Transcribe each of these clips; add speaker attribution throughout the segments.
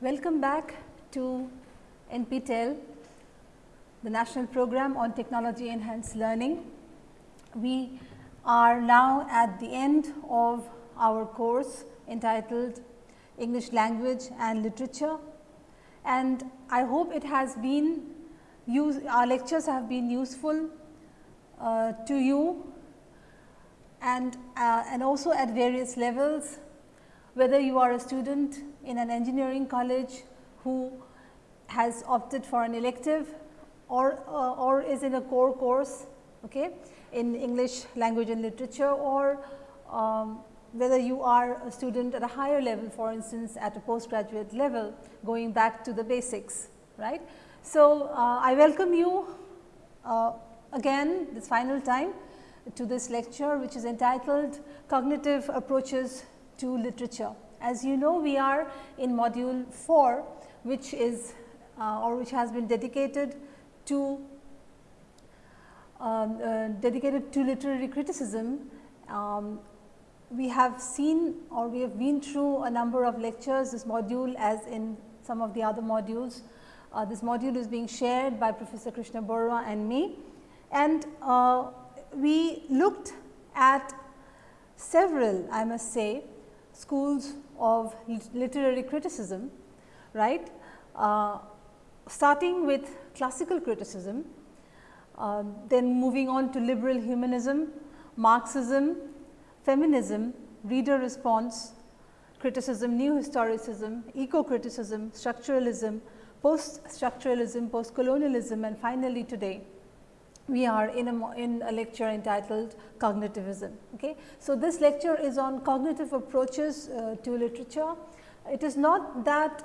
Speaker 1: Welcome back to NPTEL, the National Program on Technology Enhanced Learning. We are now at the end of our course entitled English Language and Literature and I hope it has been use our lectures have been useful uh, to you and, uh, and also at various levels whether you are a student in an engineering college who has opted for an elective or, uh, or is in a core course okay, in English language and literature or um, whether you are a student at a higher level for instance at a postgraduate level going back to the basics right. So, uh, I welcome you uh, again this final time to this lecture which is entitled cognitive approaches to literature. As you know we are in module 4 which is uh, or which has been dedicated to um, uh, dedicated to literary criticism. Um, we have seen or we have been through a number of lectures this module as in some of the other modules. Uh, this module is being shared by Professor Krishna Barua and me and uh, we looked at several I must say schools of literary criticism right? Uh, starting with classical criticism uh, then moving on to liberal humanism, Marxism, feminism, reader response, criticism, new historicism, eco-criticism, structuralism, post-structuralism, post-colonialism and finally today we are in a, in a lecture entitled cognitivism. Okay. So, this lecture is on cognitive approaches uh, to literature. It is not that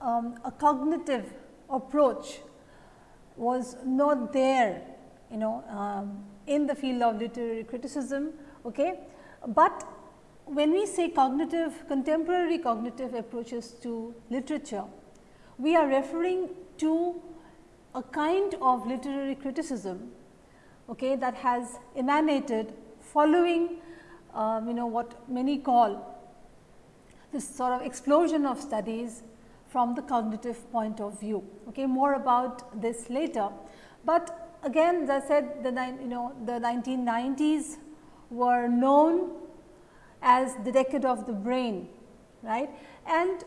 Speaker 1: um, a cognitive approach was not there you know um, in the field of literary criticism. Okay. But when we say cognitive contemporary cognitive approaches to literature, we are referring to a kind of literary criticism okay, that has emanated following um, you know what many call this sort of explosion of studies from the cognitive point of view. Okay, more about this later, but again as I said the you know the 1990s were known as the decade of the brain right and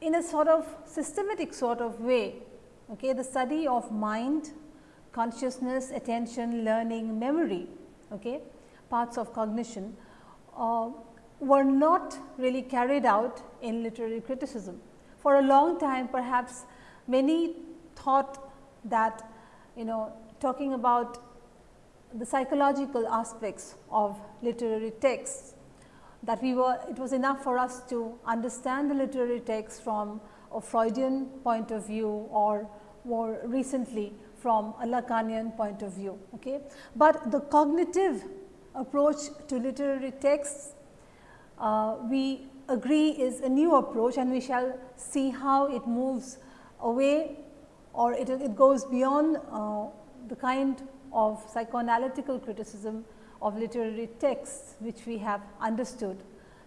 Speaker 1: in a sort of systematic sort of way okay, the study of mind, consciousness, attention, learning, memory, okay, parts of cognition uh, were not really carried out in literary criticism. For a long time perhaps many thought that you know talking about the psychological aspects of literary texts that we were it was enough for us to understand the literary text from a Freudian point of view or more recently from a Lacanian point of view. Okay. But the cognitive approach to literary texts uh, we agree is a new approach and we shall see how it moves away or it, it goes beyond uh, the kind of psychoanalytical criticism of literary texts which we have understood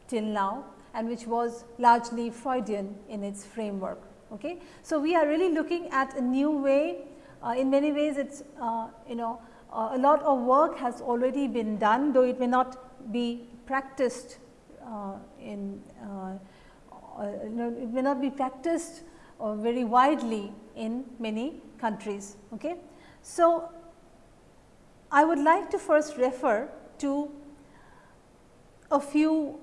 Speaker 1: till now and which was largely Freudian in its framework. Okay. So, we are really looking at a new way uh, in many ways it is uh, you know uh, a lot of work has already been done though it may not be practiced uh, in uh, uh, you know it may not be practiced very widely in many countries. Okay. So, I would like to first refer to a few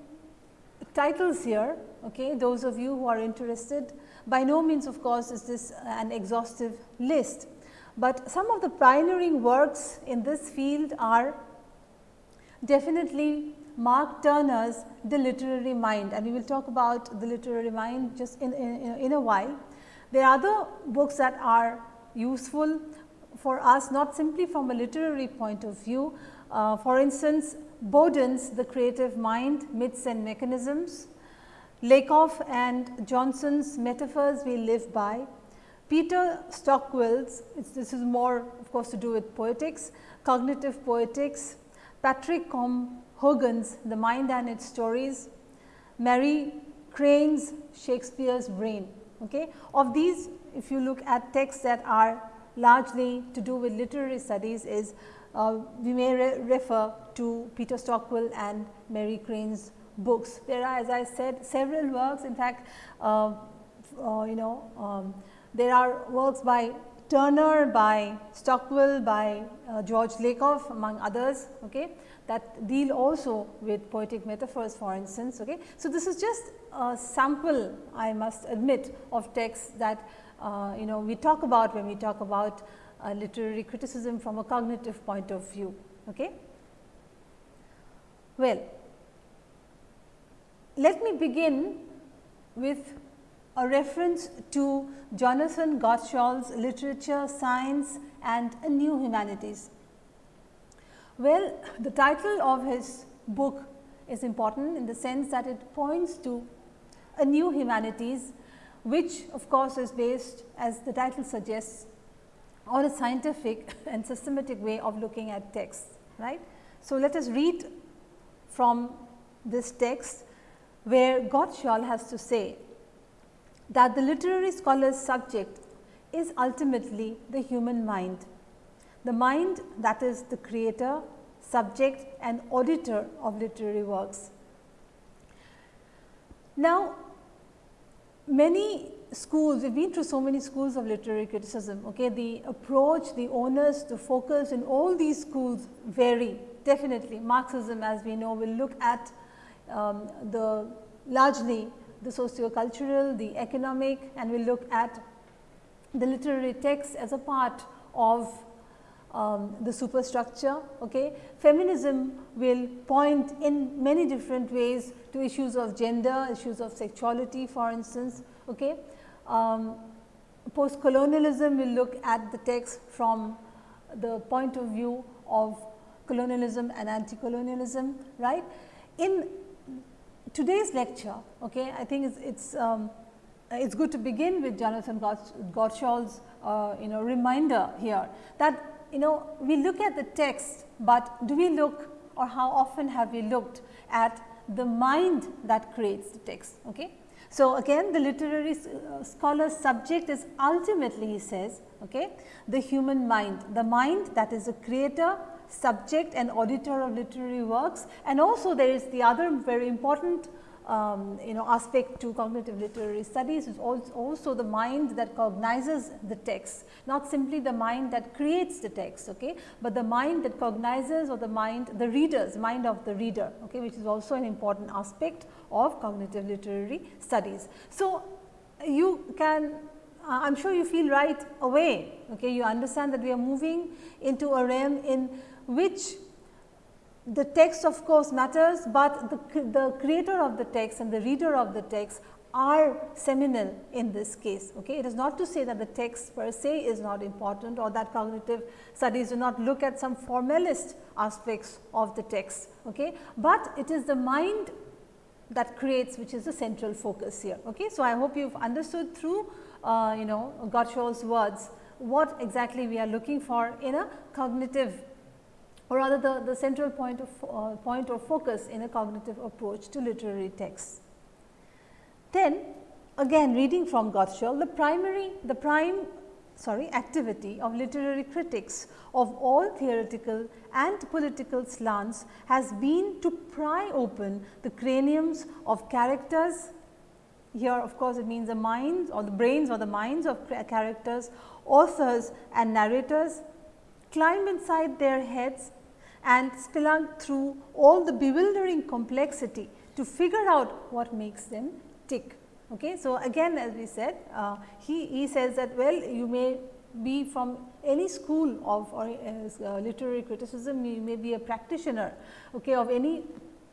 Speaker 1: titles here, okay, those of you who are interested. By no means of course, is this an exhaustive list, but some of the pioneering works in this field are definitely Mark Turner's The Literary Mind and we will talk about the literary mind just in, in, in a while. There are other books that are useful for us not simply from a literary point of view. Uh, for instance, Boden's The Creative Mind, Myths and Mechanisms, Lakoff and Johnson's Metaphors We Live By, Peter Stockwell's, this is more of course to do with poetics, cognitive poetics, Patrick Colm Hogan's The Mind and Its Stories, Mary Crane's Shakespeare's Brain. Okay. Of these, if you look at texts that are largely to do with literary studies is uh, we may re refer to Peter Stockwell and Mary Crane's books. There are as I said several works in fact, uh, uh, you know um, there are works by Turner, by Stockwell, by uh, George Lakoff among others okay, that deal also with poetic metaphors for instance. Okay. So, this is just a sample I must admit of texts that uh, you know we talk about when we talk about uh, literary criticism from a cognitive point of view. Okay. Well, let me begin with a reference to Jonathan Gottschall's literature, science and a new humanities. Well, the title of his book is important in the sense that it points to a new humanities, which of course is based as the title suggests on a scientific and systematic way of looking at texts, right. So, let us read from this text where Gottschall has to say that the literary scholar's subject is ultimately the human mind. The mind that is the creator, subject and auditor of literary works. Now, many schools, we have been through so many schools of literary criticism. Okay? The approach, the onus, the focus in all these schools vary definitely. Marxism as we know will look at um, the largely the socio-cultural, the economic and we will look at the literary text as a part of um, the superstructure. Okay. Feminism will point in many different ways to issues of gender, issues of sexuality for instance. Okay. Um, Post-colonialism will look at the text from the point of view of colonialism and anti-colonialism, right. In today's lecture, okay, I think it's, it's, um, it's good to begin with Jonathan Gottschall's uh, you know reminder here that you know we look at the text, but do we look or how often have we looked at the mind that creates the text. Okay. So, again the literary uh, scholar's subject is ultimately he says okay, the human mind, the mind that is a creator, subject and auditor of literary works and also there is the other very important um, you know aspect to cognitive literary studies is also the mind that cognizes the text, not simply the mind that creates the text, okay, but the mind that cognizes or the mind the reader's mind of the reader, okay, which is also an important aspect of cognitive literary studies. So, you can uh, I am sure you feel right away, okay, you understand that we are moving into a realm in which the text of course matters, but the, the creator of the text and the reader of the text are seminal in this case. Okay. It is not to say that the text per se is not important or that cognitive studies do not look at some formalist aspects of the text, okay. but it is the mind that creates which is the central focus here. Okay. So, I hope you have understood through uh, you know Gottschall's words what exactly we are looking for in a cognitive or rather the, the central point of uh, point or focus in a cognitive approach to literary texts. Then again reading from Gottschall, the primary the prime sorry activity of literary critics of all theoretical and political slants has been to pry open the craniums of characters. Here of course, it means the minds or the brains or the minds of characters, authors and narrators, climb inside their heads and spelunk through all the bewildering complexity to figure out what makes them tick. Okay. So, again as we said uh, he, he says that well you may be from any school of or uh, literary criticism, you may be a practitioner okay, of any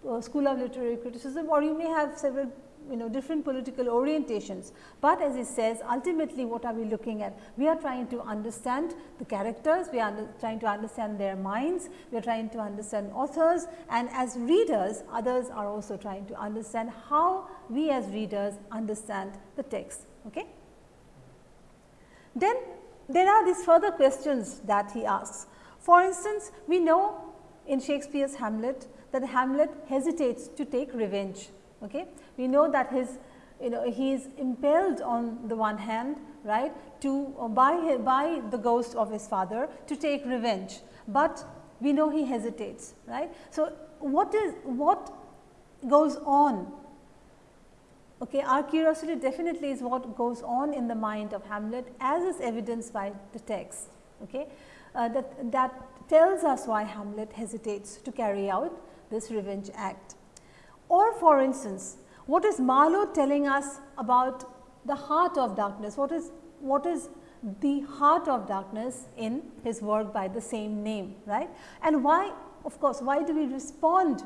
Speaker 1: uh, school of literary criticism or you may have several you know different political orientations, but as he says ultimately what are we looking at? We are trying to understand the characters, we are trying to understand their minds, we are trying to understand authors and as readers others are also trying to understand how we as readers understand the text. Okay? Then there are these further questions that he asks. For instance, we know in Shakespeare's Hamlet that Hamlet hesitates to take revenge. Okay? We know that his you know he is impelled on the one hand right to uh, by by the ghost of his father to take revenge, but we know he hesitates right. So, what is what goes on okay our curiosity definitely is what goes on in the mind of Hamlet as is evidenced by the text okay uh, that that tells us why Hamlet hesitates to carry out this revenge act. Or for instance, what is Marlow telling us about the heart of darkness? What is, what is the heart of darkness in his work by the same name, right? And why, of course, why do we respond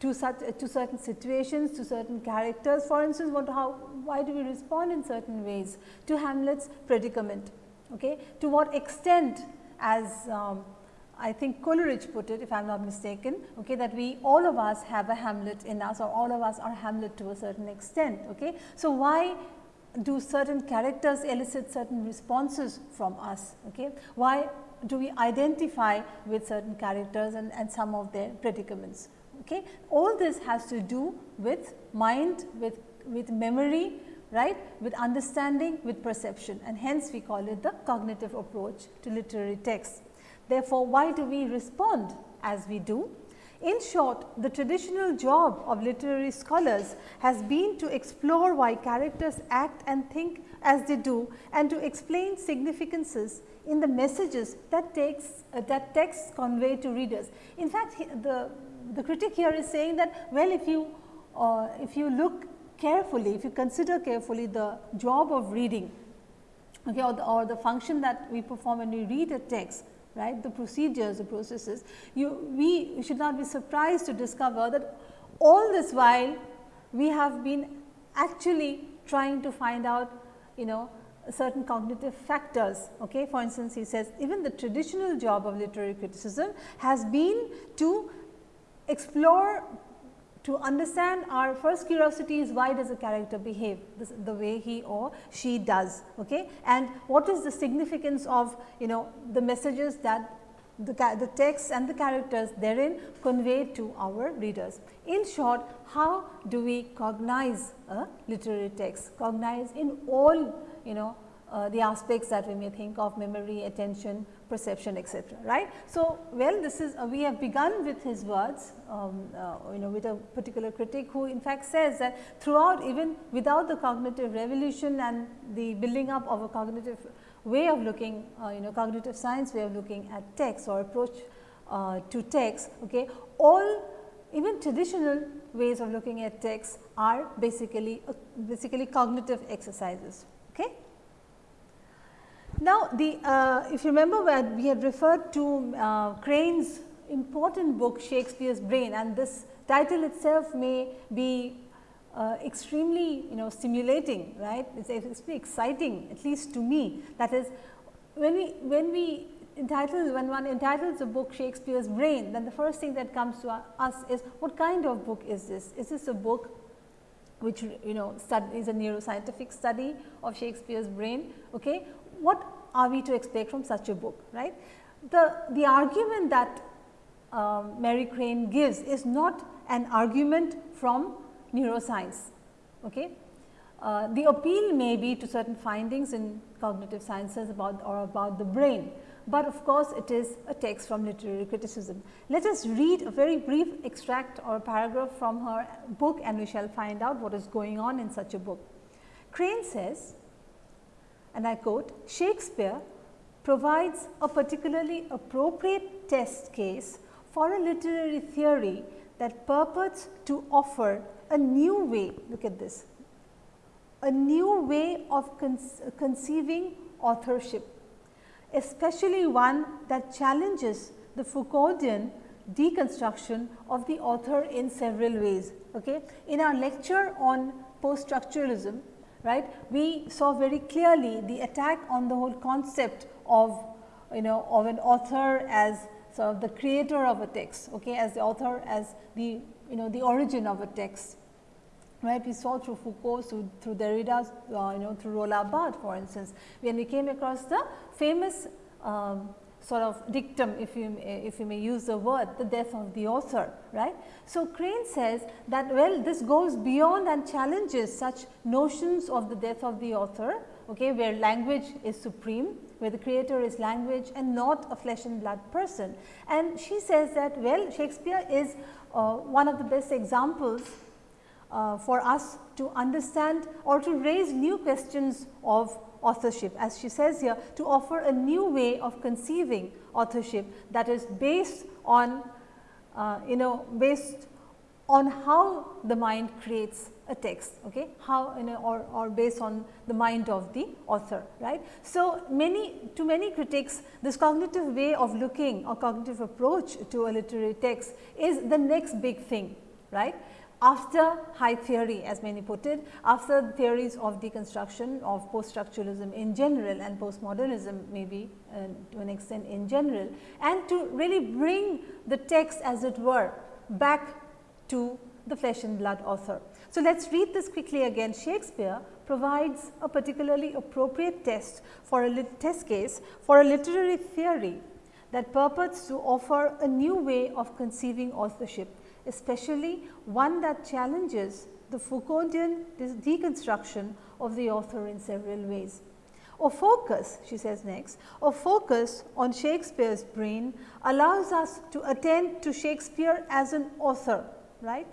Speaker 1: to such to certain situations, to certain characters? For instance, what, how, why do we respond in certain ways to Hamlet's predicament? Okay? To what extent as um, I think Coleridge put it if I am not mistaken okay, that we all of us have a Hamlet in us or all of us are Hamlet to a certain extent. Okay. So, why do certain characters elicit certain responses from us? Okay. Why do we identify with certain characters and, and some of their predicaments? Okay. All this has to do with mind, with, with memory, right, with understanding, with perception and hence we call it the cognitive approach to literary text. Therefore, why do we respond as we do? In short, the traditional job of literary scholars has been to explore why characters act and think as they do and to explain significances in the messages that takes uh, that texts convey to readers. In fact, the the critic here is saying that well if you uh, if you look carefully, if you consider carefully the job of reading okay, or, the, or the function that we perform when we read a text, right, the procedures, the processes, you, we should not be surprised to discover that all this while we have been actually trying to find out, you know, certain cognitive factors. Okay. For instance, he says even the traditional job of literary criticism has been to explore to understand our first curiosity is why does a character behave the way he or she does okay and what is the significance of you know the messages that the, the text and the characters therein convey to our readers. In short, how do we cognize a literary text? Cognize in all you know uh, the aspects that we may think of memory, attention, perception etc. right. So, well this is uh, we have begun with his words um, uh, you know with a particular critic who in fact says that throughout even without the cognitive revolution and the building up of a cognitive way of looking uh, you know cognitive science way of looking at text or approach uh, to text okay all even traditional ways of looking at text are basically basically cognitive exercises okay now, the uh, if you remember when we had referred to uh, Crane's important book Shakespeare's Brain and this title itself may be uh, extremely you know stimulating right? It is extremely exciting at least to me. That is when we when we entitle when one entitles a book Shakespeare's Brain then the first thing that comes to us is what kind of book is this? Is this a book which you know is a neuroscientific study of Shakespeare's brain? Okay what are we to expect from such a book, right. The, the argument that um, Mary Crane gives is not an argument from neuroscience. Okay. Uh, the appeal may be to certain findings in cognitive sciences about or about the brain, but of course, it is a text from literary criticism. Let us read a very brief extract or paragraph from her book and we shall find out what is going on in such a book. Crane says, and I quote, Shakespeare provides a particularly appropriate test case for a literary theory that purports to offer a new way, look at this, a new way of conceiving authorship, especially one that challenges the Foucauldian deconstruction of the author in several ways. Okay. In our lecture on post structuralism, right. We saw very clearly the attack on the whole concept of you know of an author as sort of the creator of a text, okay, as the author as the you know the origin of a text. Right, we saw through Foucault, through, through Derrida, uh, you know, through Roland Barthes, for instance, when we came across the famous um, sort of dictum if you if you may use the word the death of the author right. So, Crane says that well this goes beyond and challenges such notions of the death of the author okay, where language is supreme where the creator is language and not a flesh and blood person. And she says that well Shakespeare is uh, one of the best examples uh, for us to understand or to raise new questions of authorship. As she says here to offer a new way of conceiving authorship that is based on uh, you know based on how the mind creates a text okay? How you know or, or based on the mind of the author right. So, many to many critics this cognitive way of looking or cognitive approach to a literary text is the next big thing right after high theory as many put it, after theories of deconstruction of post structuralism in general and postmodernism maybe uh, to an extent in general and to really bring the text as it were back to the flesh and blood author. So, let us read this quickly again Shakespeare provides a particularly appropriate test for a test case for a literary theory that purports to offer a new way of conceiving authorship especially one that challenges the Foucauldian deconstruction of the author in several ways. A focus, she says next, a focus on Shakespeare's brain allows us to attend to Shakespeare as an author, right.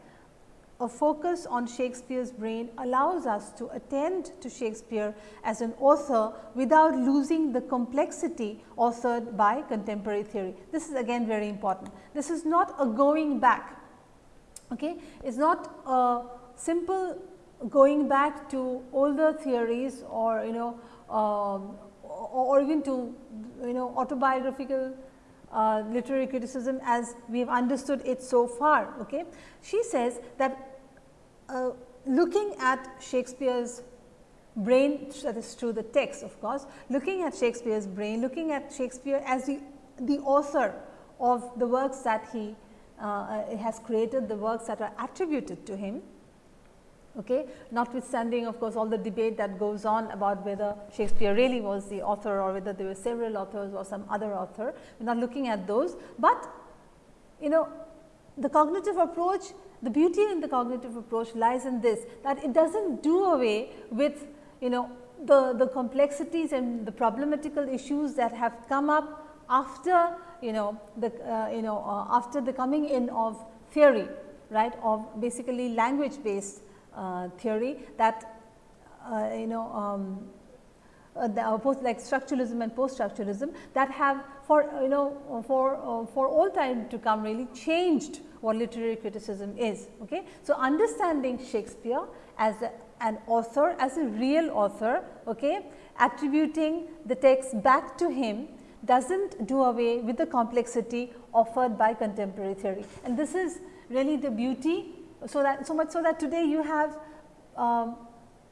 Speaker 1: A focus on Shakespeare's brain allows us to attend to Shakespeare as an author without losing the complexity authored by contemporary theory. This is again very important. This is not a going back Okay. It is not a simple going back to older theories or you know um, or even to you know autobiographical uh, literary criticism as we have understood it so far. Okay. She says that uh, looking at Shakespeare's brain that is through the text of course, looking at Shakespeare's brain, looking at Shakespeare as the, the author of the works that he uh, has created the works that are attributed to him. Okay. Notwithstanding of course, all the debate that goes on about whether Shakespeare really was the author or whether there were several authors or some other author, we are not looking at those, but you know the cognitive approach, the beauty in the cognitive approach lies in this that it does not do away with you know the, the complexities and the problematical issues that have come up after you know the uh, you know uh, after the coming in of theory right of basically language based uh, theory that uh, you know um, uh, the, uh, both like structuralism and post structuralism that have for you know for for all time to come really changed what literary criticism is. Okay. So, understanding Shakespeare as a, an author as a real author okay, attributing the text back to him does not do away with the complexity offered by contemporary theory. And this is really the beauty, so that so much so that today you have um,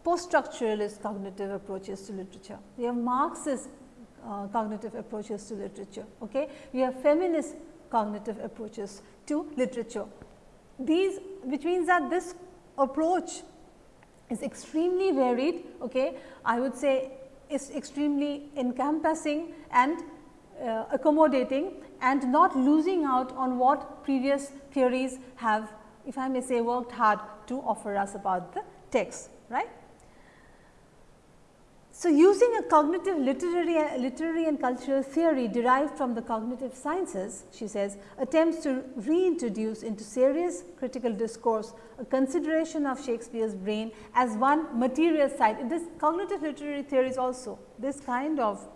Speaker 1: post structuralist cognitive approaches to literature. You have Marxist uh, cognitive approaches to literature. Okay? You have feminist cognitive approaches to literature. These which means that this approach is extremely varied. Okay? I would say is extremely encompassing and uh, accommodating and not losing out on what previous theories have if I may say worked hard to offer us about the text right. So, using a cognitive literary, literary and cultural theory derived from the cognitive sciences, she says, attempts to reintroduce into serious critical discourse a consideration of Shakespeare's brain as one material side. This cognitive literary theories also, this kind of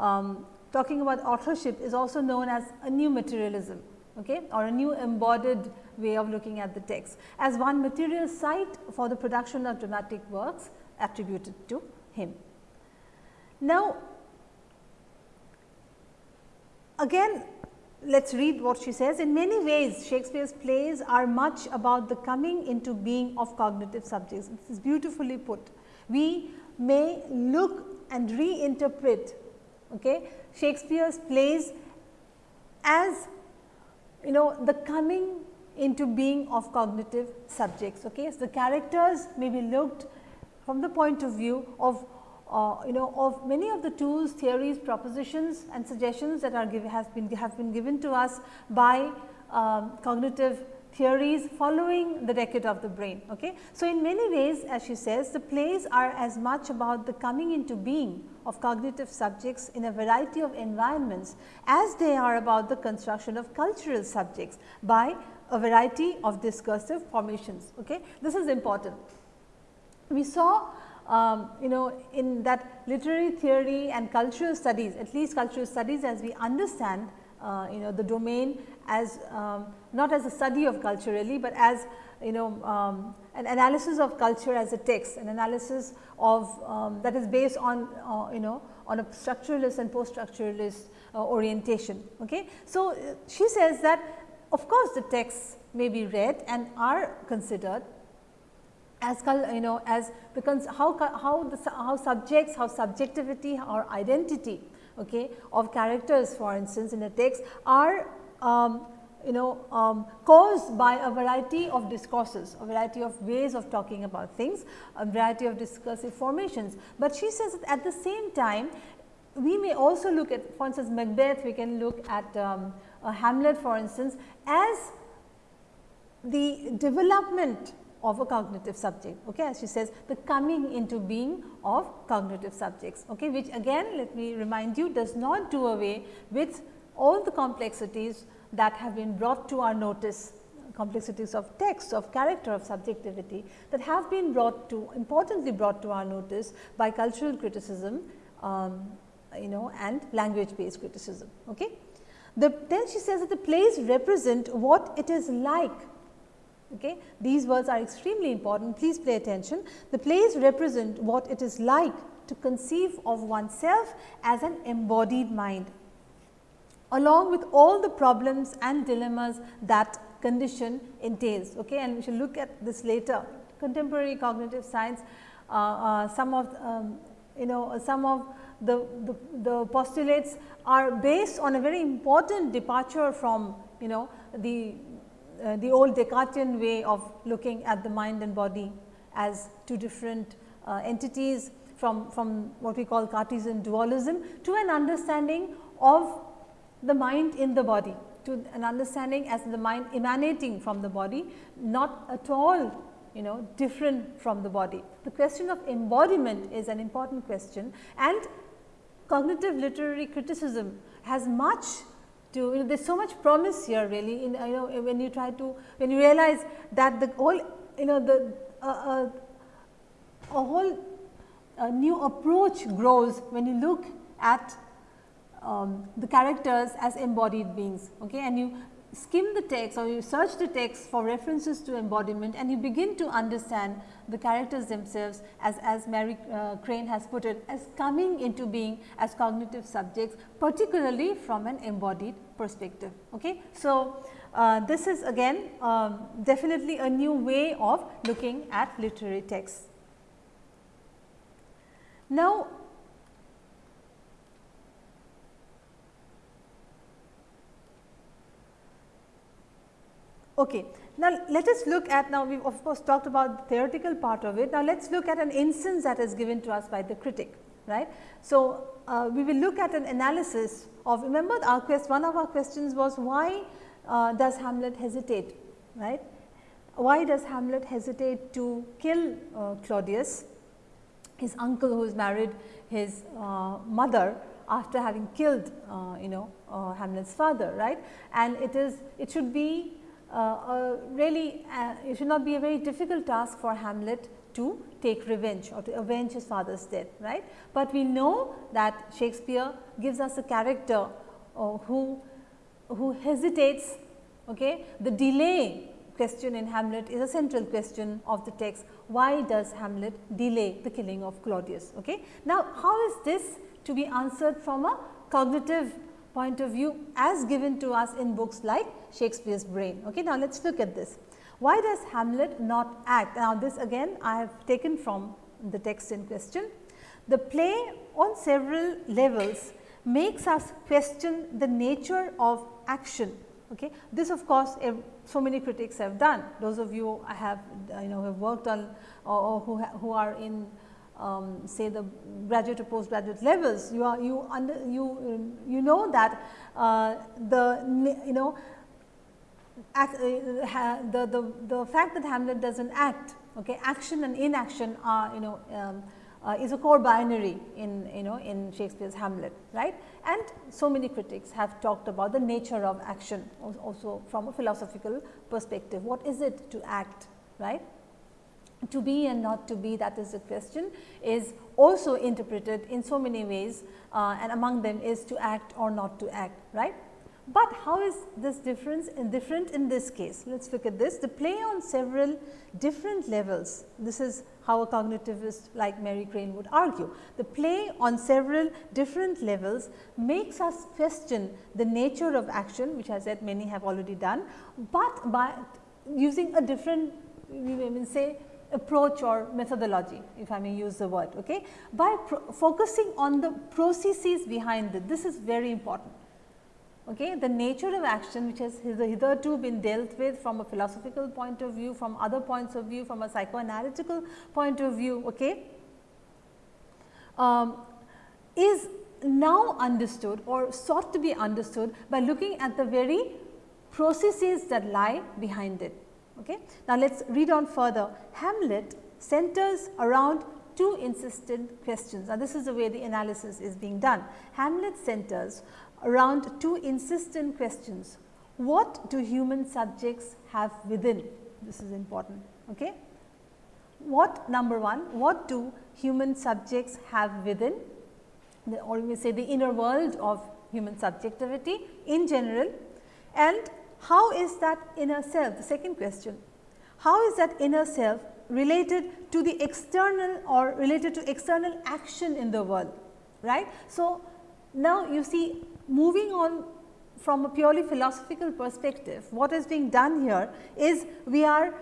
Speaker 1: um, talking about authorship is also known as a new materialism okay, or a new embodied way of looking at the text as one material site for the production of dramatic works attributed to him. Now, again let us read what she says. In many ways Shakespeare's plays are much about the coming into being of cognitive subjects. This is beautifully put. We may look and reinterpret okay, Shakespeare's plays as you know the coming into being of cognitive subjects. Okay. So, the characters may be looked from the point of view of, uh, you know of many of the tools, theories, propositions and suggestions that are given has been have been given to us by um, cognitive theories following the decade of the brain. Okay. So, in many ways as she says the plays are as much about the coming into being of cognitive subjects in a variety of environments as they are about the construction of cultural subjects by a variety of discursive formations. Okay. This is important. We saw um, you know in that literary theory and cultural studies at least cultural studies as we understand uh, you know the domain as um, not as a study of culture really, but as you know um, an analysis of culture as a text, an analysis of um, that is based on uh, you know on a structuralist and post structuralist uh, orientation. Okay. So, uh, she says that of course, the texts may be read and are considered as you know as the how how the how subjects how subjectivity or identity okay, of characters for instance in a text are um, you know um, caused by a variety of discourses, a variety of ways of talking about things, a variety of discursive formations. But she says that at the same time we may also look at for instance Macbeth, we can look at um, Hamlet for instance as the development of a cognitive subject okay as she says the coming into being of cognitive subjects okay which again let me remind you does not do away with all the complexities that have been brought to our notice complexities of text, of character, of subjectivity that have been brought to importantly brought to our notice by cultural criticism um, you know and language based criticism. Okay. The, then she says that the plays represent what it is like Okay. These words are extremely important, please pay attention. The plays represent what it is like to conceive of oneself as an embodied mind, along with all the problems and dilemmas that condition entails. Okay. And we shall look at this later. Contemporary cognitive science, uh, uh, some of um, you know some of the, the, the postulates are based on a very important departure from you know the uh, the old Descartesian way of looking at the mind and body as two different uh, entities from, from what we call Cartesian dualism to an understanding of the mind in the body to an understanding as the mind emanating from the body not at all you know different from the body. The question of embodiment is an important question and cognitive literary criticism has much to you know, there is so much promise here really in you know when you try to when you realize that the whole you know the uh, uh, a whole uh, new approach grows when you look at um, the characters as embodied beings okay and you skim the text or you search the text for references to embodiment and you begin to understand the characters themselves as, as Mary uh, Crane has put it as coming into being as cognitive subjects particularly from an embodied perspective. Okay. So, uh, this is again um, definitely a new way of looking at literary texts. Now, Okay. Now, let us look at now we have of course talked about the theoretical part of it. Now, let us look at an instance that is given to us by the critic right. So, uh, we will look at an analysis of remember our quest one of our questions was why uh, does Hamlet hesitate right. Why does Hamlet hesitate to kill uh, Claudius his uncle who is married his uh, mother after having killed uh, you know uh, Hamlet's father right and it is it should be uh, really uh, it should not be a very difficult task for Hamlet to take revenge or to avenge his father's death, right. But we know that Shakespeare gives us a character uh, who, who hesitates, okay. the delay question in Hamlet is a central question of the text. Why does Hamlet delay the killing of Claudius? Okay. Now, how is this to be answered from a cognitive point of view as given to us in books like Shakespeare's brain. Okay. Now, let us look at this. Why does Hamlet not act? Now, this again I have taken from the text in question. The play on several levels makes us question the nature of action. Okay. This of course, so many critics have done. Those of you I have you know have worked on or, who, who are in um, say the graduate or postgraduate levels, you are you under you you know that uh, the you know act, uh, the, the the fact that Hamlet does not act, okay, action and inaction are you know um, uh, is a core binary in you know in Shakespeare's Hamlet, right. And so many critics have talked about the nature of action also from a philosophical perspective. What is it to act, right? To be and not to be that is the question is also interpreted in so many ways uh, and among them is to act or not to act right. But how is this difference in different in this case? Let us look at this the play on several different levels this is how a cognitivist like Mary Crane would argue. The play on several different levels makes us question the nature of action which I said many have already done, but by using a different we may say approach or methodology if I may use the word okay, by focusing on the processes behind it. This is very important. Okay. The nature of action which has hitherto been dealt with from a philosophical point of view, from other points of view, from a psychoanalytical point of view okay, um, is now understood or sought to be understood by looking at the very processes that lie behind it. Okay. Now, let us read on further. Hamlet centers around two insistent questions. Now, this is the way the analysis is being done. Hamlet centers around two insistent questions. What do human subjects have within? This is important. Okay. What number one, what do human subjects have within the, or we say the inner world of human subjectivity in general and how is that inner self? The second question, how is that inner self related to the external or related to external action in the world, right. So, now you see moving on from a purely philosophical perspective, what is being done here is we are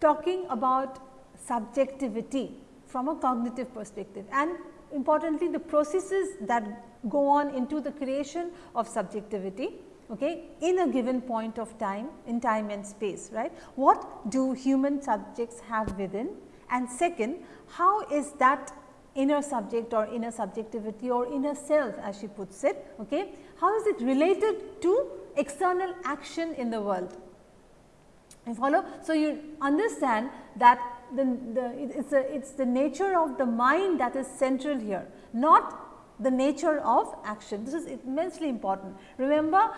Speaker 1: talking about subjectivity from a cognitive perspective and importantly the processes that go on into the creation of subjectivity okay, in a given point of time in time and space right. What do human subjects have within and second how is that inner subject or inner subjectivity or inner self as she puts it okay, how is it related to external action in the world. You follow? So, you understand that the, the it is a, it's the nature of the mind that is central here, not the nature of action. This is immensely important. Remember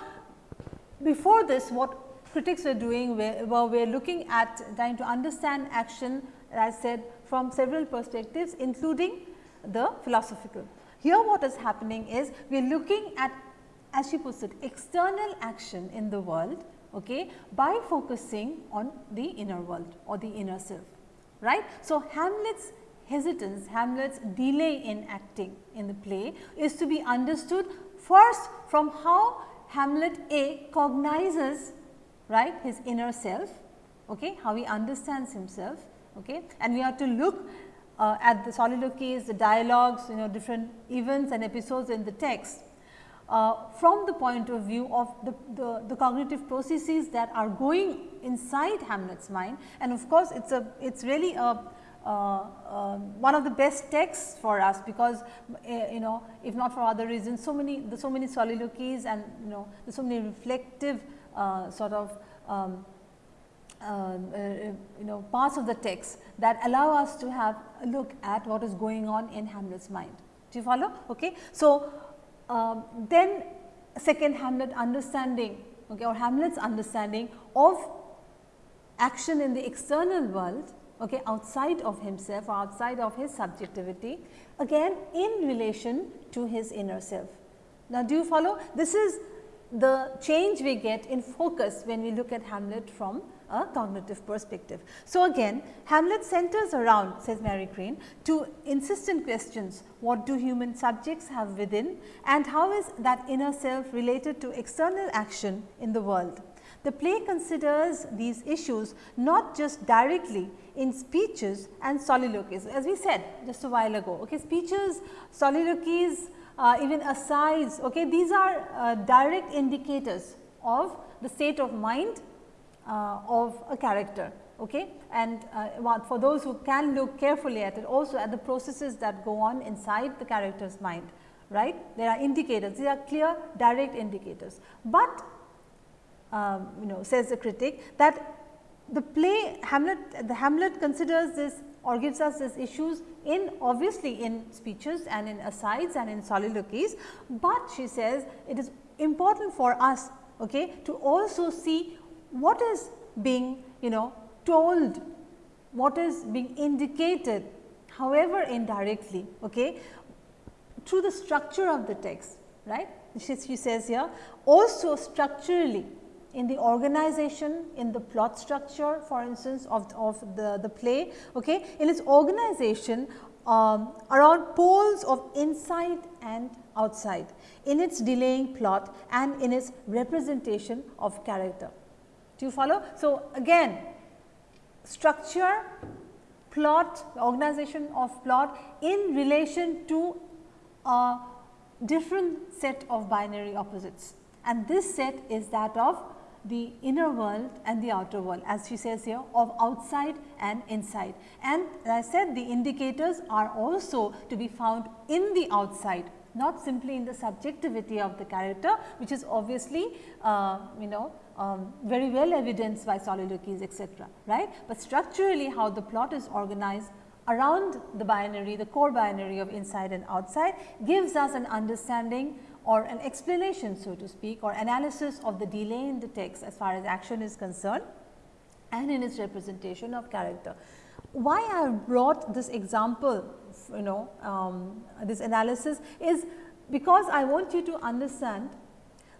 Speaker 1: before this what critics were doing were, were, were looking at trying to understand action as I said from several perspectives including the philosophical. Here what is happening is we are looking at as she puts it external action in the world okay, by focusing on the inner world or the inner self. right. So, Hamlet's hesitance, Hamlet's delay in acting in the play is to be understood first from how Hamlet A cognizes right his inner self, okay, how he understands himself okay, and we have to look uh, at the soliloquies, the dialogues, you know different events and episodes in the text uh, from the point of view of the, the, the, cognitive processes that are going inside Hamlet's mind. And of course, it is a it is really a uh, um, one of the best texts for us because uh, you know if not for other reasons so many the so many soliloquies and you know the so many reflective uh, sort of um, um uh, you know parts of the text that allow us to have a look at what is going on in Hamlet's mind. Do you follow? Okay. So, um, then second Hamlet understanding okay, or Hamlet's understanding of action in the external world okay, outside of himself or outside of his subjectivity again in relation to his inner self. Now, do you follow? This is the change we get in focus when we look at Hamlet from a cognitive perspective. So, again Hamlet centers around says Mary Crane two insistent questions what do human subjects have within and how is that inner self related to external action in the world. The play considers these issues not just directly in speeches and soliloquies as we said just a while ago. Okay, speeches, soliloquies, uh, even asides, okay, these are uh, direct indicators of the state of mind uh, of a character okay, and uh, for those who can look carefully at it also at the processes that go on inside the character's mind right. There are indicators, these are clear direct indicators, but um, you know says the critic that the play Hamlet, the Hamlet considers this or gives us these issues in obviously in speeches and in asides and in soliloquies, but she says it is important for us okay, to also see what is being you know told, what is being indicated however indirectly okay, through the structure of the text right. She, she says here also structurally in the organization, in the plot structure for instance of, of the, the play, okay, in its organization um, around poles of inside and outside, in its delaying plot and in its representation of character. Do you follow? So, again structure, plot, organization of plot in relation to a different set of binary opposites and this set is that of the inner world and the outer world as she says here of outside and inside. And as I said the indicators are also to be found in the outside not simply in the subjectivity of the character which is obviously uh, you know um, very well evidenced by soliloquies etc. right, but structurally how the plot is organized around the binary the core binary of inside and outside gives us an understanding or an explanation so to speak or analysis of the delay in the text as far as action is concerned and in its representation of character. Why I have brought this example you know um, this analysis is because I want you to understand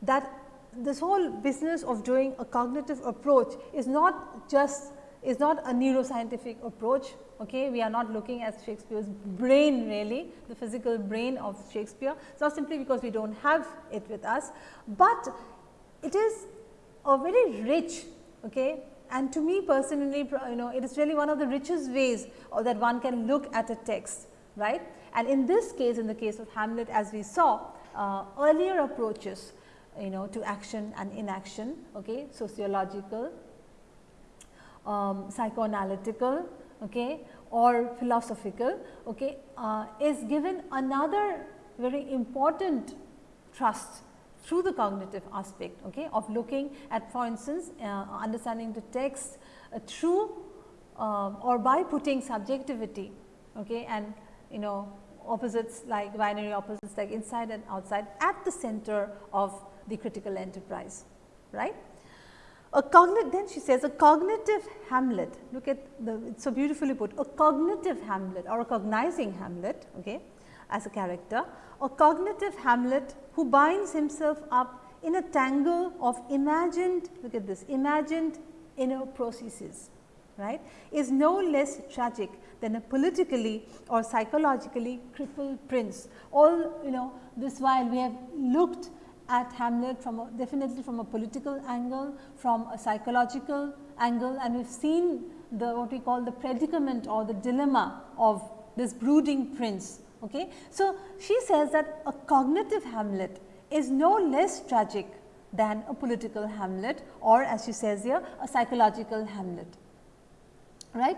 Speaker 1: that this whole business of doing a cognitive approach is not just is not a neuroscientific approach. Okay? We are not looking at Shakespeare's brain really, the physical brain of Shakespeare. It is not simply because we do not have it with us, but it is a very rich okay, and to me personally you know it is really one of the richest ways that one can look at a text right. And in this case in the case of Hamlet as we saw uh, earlier approaches you know to action and inaction okay, sociological um, psychoanalytical okay, or philosophical okay, uh, is given another very important trust through the cognitive aspect okay, of looking at for instance, uh, understanding the text uh, through um, or by putting subjectivity okay, and you know opposites like binary opposites like inside and outside at the center of the critical enterprise right. A cognitive, then she says a cognitive Hamlet, look at the, it's so beautifully put, a cognitive Hamlet or a cognizing Hamlet, okay, as a character, a cognitive Hamlet who binds himself up in a tangle of imagined, look at this, imagined inner processes, right, is no less tragic than a politically or psychologically crippled prince. All, you know, this while we have looked at Hamlet from a, definitely from a political angle, from a psychological angle and we have seen the what we call the predicament or the dilemma of this brooding prince. Okay. So, she says that a cognitive Hamlet is no less tragic than a political Hamlet or as she says here a psychological Hamlet. Right.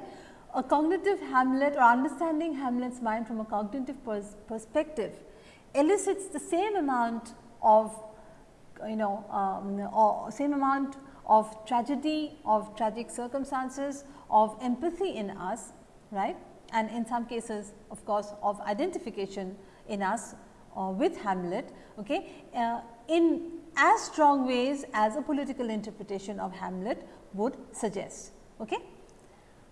Speaker 1: A cognitive Hamlet or understanding Hamlet's mind from a cognitive pers perspective elicits the same amount of you know um, or same amount of tragedy, of tragic circumstances, of empathy in us, right? And in some cases, of course, of identification in us uh, with Hamlet, okay, uh, in as strong ways as a political interpretation of Hamlet would suggest. Okay?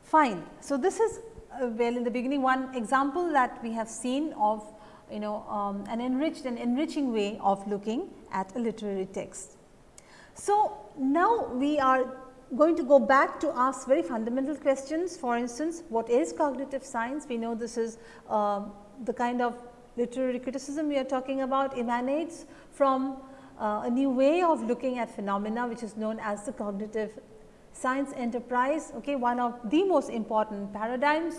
Speaker 1: Fine. So, this is uh, well in the beginning one example that we have seen of you know um, an enriched and enriching way of looking at a literary text. So, now we are going to go back to ask very fundamental questions for instance, what is cognitive science? We know this is uh, the kind of literary criticism we are talking about emanates from uh, a new way of looking at phenomena which is known as the cognitive science enterprise, okay, one of the most important paradigms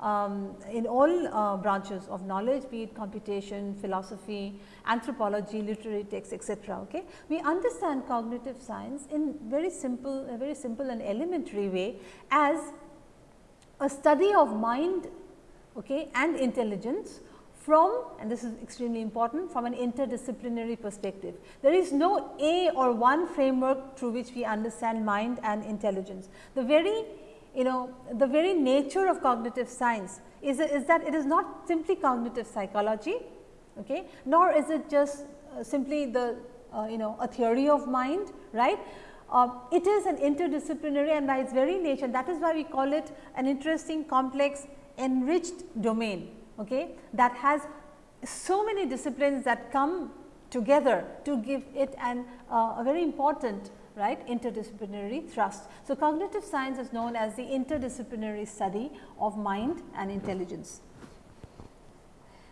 Speaker 1: um, in all uh, branches of knowledge be it computation, philosophy, anthropology, literary texts etc. Okay. We understand cognitive science in very simple a very simple and elementary way as a study of mind okay, and intelligence from and this is extremely important from an interdisciplinary perspective. There is no A or one framework through which we understand mind and intelligence. The very you know the very nature of cognitive science is, is that it is not simply cognitive psychology okay, nor is it just uh, simply the uh, you know a theory of mind right. Uh, it is an interdisciplinary and by its very nature that is why we call it an interesting complex enriched domain okay, that has so many disciplines that come together to give it an uh, a very important right interdisciplinary thrust. So, cognitive science is known as the interdisciplinary study of mind and intelligence.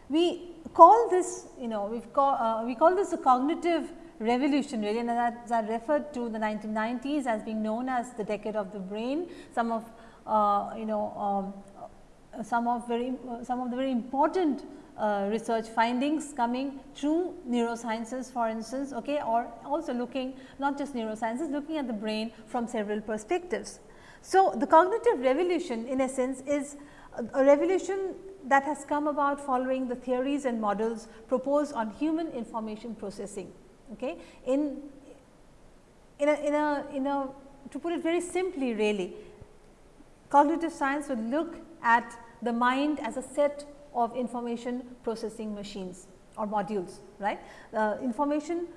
Speaker 1: We call this you know we call uh, we call this a cognitive revolution really and as I referred to the 1990s as being known as the decade of the brain. Some of uh, you know um, some of very uh, some of the very important uh, research findings coming through neurosciences for instance okay, or also looking not just neurosciences looking at the brain from several perspectives. So, the cognitive revolution in a sense is a, a revolution that has come about following the theories and models proposed on human information processing. Okay. In, in, a, in, a, in a to put it very simply really cognitive science would look at the mind as a set of information processing machines or modules, right. Uh, information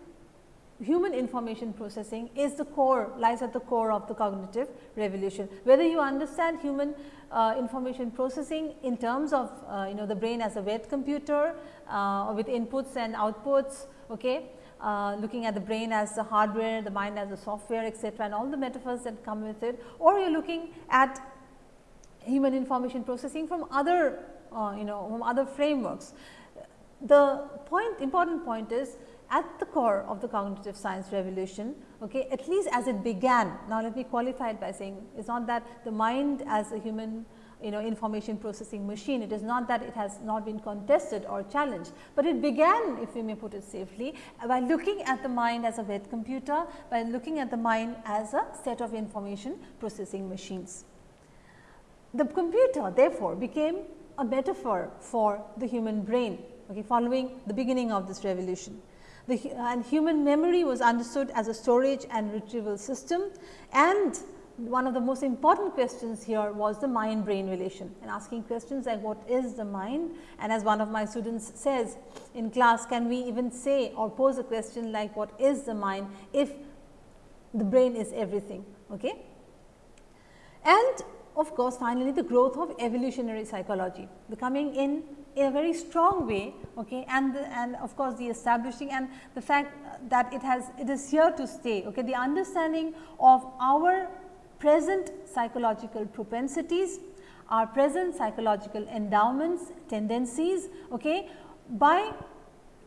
Speaker 1: human information processing is the core lies at the core of the cognitive revolution. Whether you understand human uh, information processing in terms of uh, you know the brain as a wet computer uh, with inputs and outputs, okay, uh, looking at the brain as the hardware, the mind as the software etc., and all the metaphors that come with it or you are looking at human information processing from other uh, you know other frameworks. The point important point is at the core of the cognitive science revolution okay, at least as it began. Now, let me qualify it by saying it is not that the mind as a human you know information processing machine, it is not that it has not been contested or challenged, but it began if we may put it safely by looking at the mind as a wet computer, by looking at the mind as a set of information processing machines. The computer therefore became a metaphor for the human brain okay, following the beginning of this revolution. The, and human memory was understood as a storage and retrieval system and one of the most important questions here was the mind brain relation and asking questions like what is the mind and as one of my students says in class can we even say or pose a question like what is the mind if the brain is everything. Okay? And of course, finally, the growth of evolutionary psychology, the coming in in a very strong way okay, and, the, and of course, the establishing and the fact that it has it is here to stay. Okay, the understanding of our present psychological propensities, our present psychological endowments, tendencies okay, by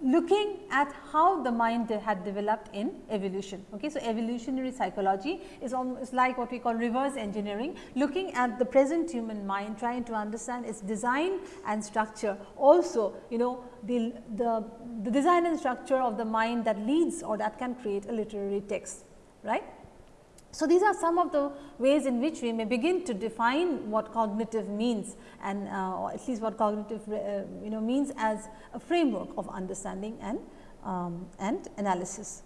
Speaker 1: looking at how the mind had developed in evolution. Okay. So, evolutionary psychology is almost like what we call reverse engineering, looking at the present human mind, trying to understand its design and structure. Also, you know the, the, the design and structure of the mind that leads or that can create a literary text, right. So, these are some of the ways in which we may begin to define what cognitive means and uh, or at least what cognitive uh, you know means as a framework of understanding and, um, and analysis.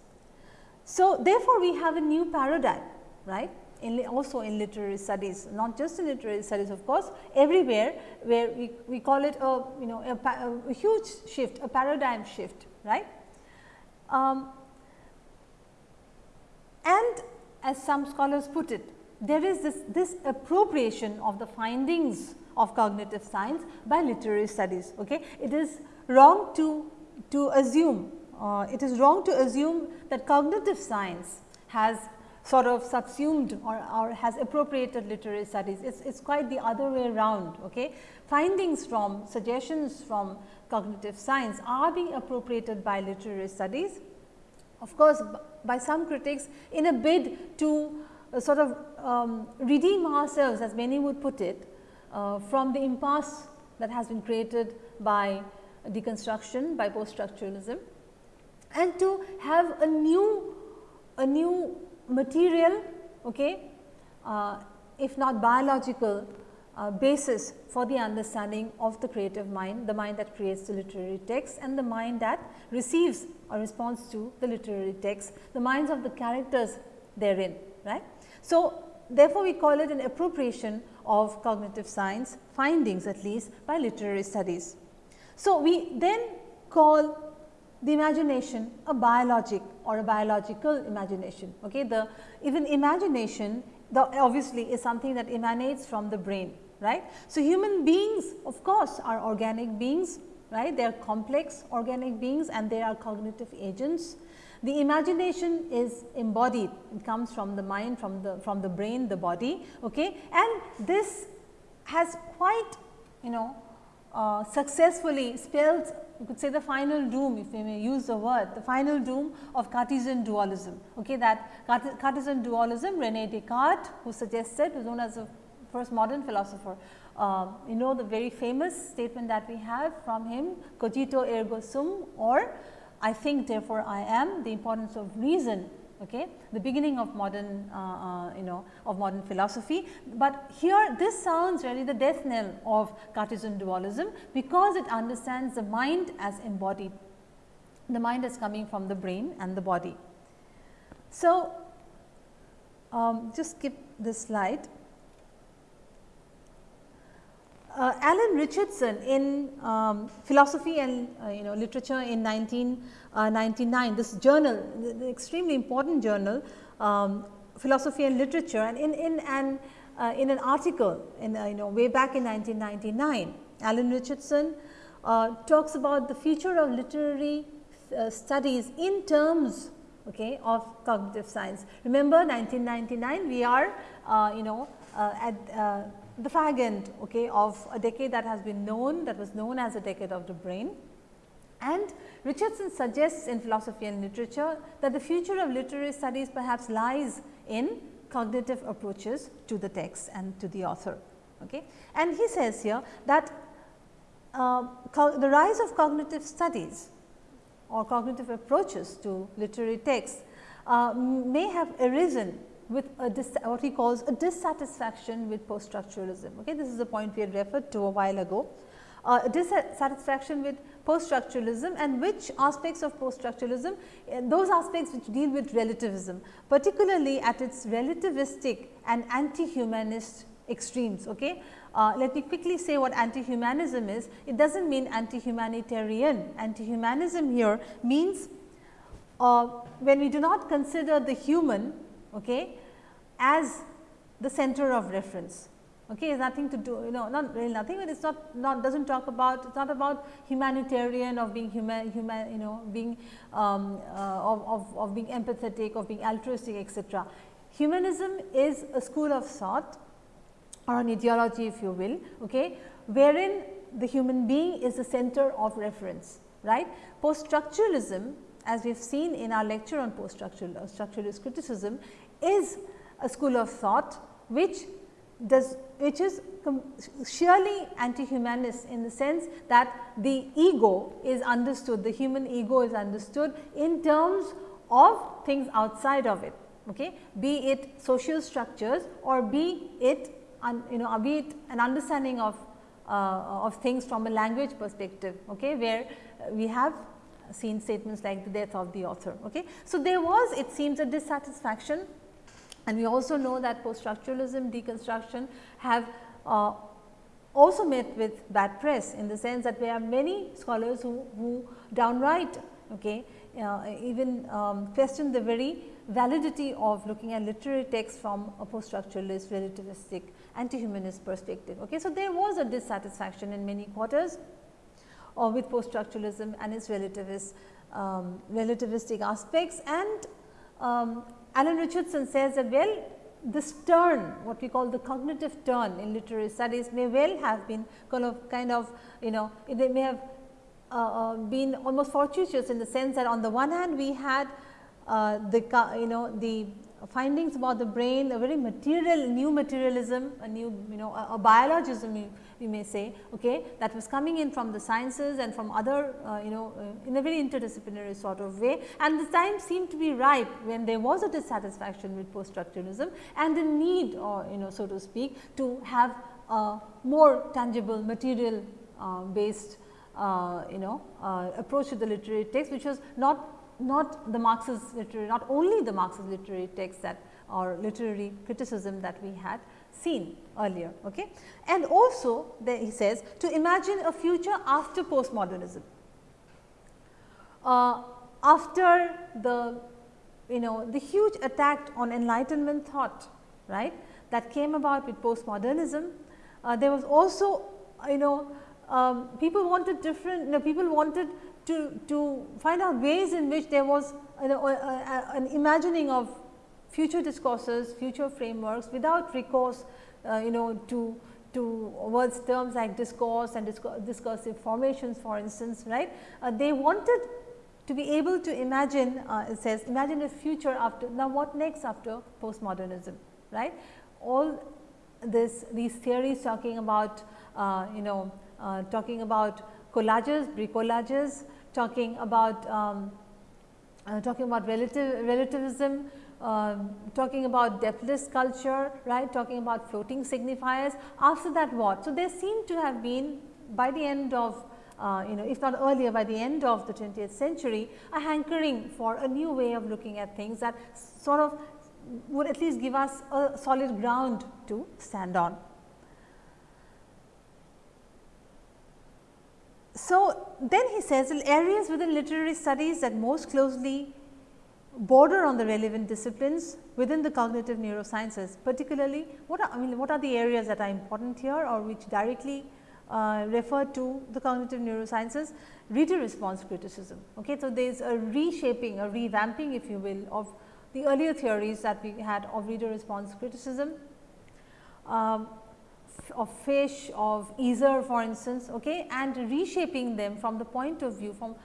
Speaker 1: So, therefore, we have a new paradigm right in also in literary studies not just in literary studies of course everywhere where we, we call it a you know a, a huge shift a paradigm shift right. Um, and as some scholars put it, there is this, this appropriation of the findings of cognitive science by literary studies. Okay? It is wrong to, to assume, uh, it is wrong to assume that cognitive science has sort of subsumed or, or has appropriated literary studies. It's, it's quite the other way around. Okay? Findings from suggestions from cognitive science are being appropriated by literary studies. Of course, by some critics in a bid to uh, sort of um, redeem ourselves as many would put it uh, from the impasse that has been created by deconstruction by post structuralism and to have a new a new material okay, uh, if not biological uh, basis for the understanding of the creative mind, the mind that creates the literary text and the mind that receives a response to the literary text, the minds of the characters therein. right? So, therefore, we call it an appropriation of cognitive science findings at least by literary studies. So, we then call the imagination a biologic or a biological imagination. Okay? The even imagination the obviously is something that emanates from the brain right. So, human beings of course, are organic beings right they are complex organic beings and they are cognitive agents. The imagination is embodied it comes from the mind from the from the brain the body okay. and this has quite you know uh, successfully spelled you could say the final doom if we may use the word the final doom of Cartesian dualism. Okay, that Cartesian dualism Rene Descartes who suggested was known as the first modern philosopher. Uh, you know the very famous statement that we have from him cogito ergo sum or I think therefore I am the importance of reason okay, the beginning of modern uh, uh, you know of modern philosophy. But here this sounds really the death knell of Cartesian dualism because it understands the mind as embodied. The mind is coming from the brain and the body. So, um, just skip this slide. Uh, Alan Richardson in um, philosophy and uh, you know literature in 1999, uh, this journal, extremely important journal, um, philosophy and literature and in, in an uh, in an article in uh, you know way back in 1999, Alan Richardson uh, talks about the future of literary studies in terms okay, of cognitive science. Remember 1999 we are you know at the fag end okay, of a decade that has been known that was known as a decade of the brain. And Richardson suggests in philosophy and literature that the future of literary studies perhaps lies in cognitive approaches to the text and to the author. Okay. And he says here that uh, the rise of cognitive studies or cognitive approaches to literary texts uh, may have arisen with what he calls a dissatisfaction with post structuralism. Okay? This is a point we had referred to a while ago. Uh, dissatisfaction with post structuralism and which aspects of post structuralism, uh, those aspects which deal with relativism, particularly at its relativistic and anti-humanist extremes. Okay? Uh, let me quickly say what anti-humanism is. It does not mean anti-humanitarian. Anti-humanism here means uh, when we do not consider the human okay, as the center of reference. Okay, it's nothing to do, you know, not really nothing, but it's not, not doesn't talk about, it's not about humanitarian of being human, human you know, being um, uh, of, of, of being empathetic, of being altruistic, etc. Humanism is a school of thought or an ideology, if you will, okay, wherein the human being is the center of reference, right. Post structuralism as we have seen in our lecture on post structuralist criticism is a school of thought which does which is surely anti-humanist in the sense that the ego is understood, the human ego is understood in terms of things outside of it, okay? be it social structures or be it un, you know be it an understanding of uh, of things from a language perspective, okay, where we have seen statements like the death of the author. Okay. So, there was it seems a dissatisfaction and we also know that post structuralism deconstruction have uh, also met with bad press in the sense that there are many scholars who, who downright okay, uh, even um, question the very validity of looking at literary texts from a post structuralist relativistic anti-humanist perspective. Okay. So, there was a dissatisfaction in many quarters or with post structuralism and its relativist um, relativistic aspects. And um, Alan Richardson says that well this turn what we call the cognitive turn in literary studies may well have been kind of kind of you know they may have uh, uh, been almost fortuitous in the sense that on the one hand we had uh, the you know the findings about the brain, a very material new materialism, a new you know a, a biologism you, may say okay, that was coming in from the sciences and from other uh, you know uh, in a very interdisciplinary sort of way. And the time seemed to be ripe when there was a dissatisfaction with post structuralism and the need or you know so to speak to have a more tangible material uh, based uh, you know uh, approach to the literary text which was not not the Marxist literary, not only the Marxist literary text that or literary criticism that we had seen earlier. Okay? And also he says to imagine a future after postmodernism. Uh, after the you know the huge attack on enlightenment thought right that came about with postmodernism, uh, there was also you know um, people wanted different you know, people wanted to, to find out ways in which there was you know an imagining of future discourses, future frameworks without recourse uh, you know to to words terms like discourse and discursive formations for instance right. Uh, they wanted to be able to imagine uh, it says imagine a future after now what next after postmodernism right. All this these theories talking about uh, you know uh, talking about collages, bricolages, talking about um, uh, talking about relative relativism, uh, talking about depthless culture, right, talking about floating signifiers. After that what? So, there seem to have been by the end of uh, you know if not earlier by the end of the 20th century a hankering for a new way of looking at things that sort of would at least give us a solid ground to stand on. So, then he says areas within literary studies that most closely border on the relevant disciplines within the cognitive neurosciences particularly what are I mean what are the areas that are important here or which directly uh, refer to the cognitive neurosciences reader response criticism. Okay. So, there is a reshaping a revamping if you will of the earlier theories that we had of reader response criticism. Um, of fish, of Iser for instance okay, and reshaping them from the point of view from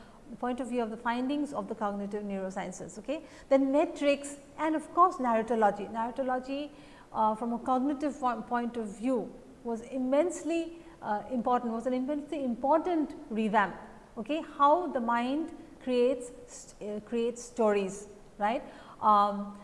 Speaker 1: point of view of the findings of the cognitive neurosciences. Okay. Then metrics and of course, narratology. Narratology uh, from a cognitive point of view was immensely uh, important, was an immensely important revamp. Okay. How the mind creates uh, creates stories right. Um,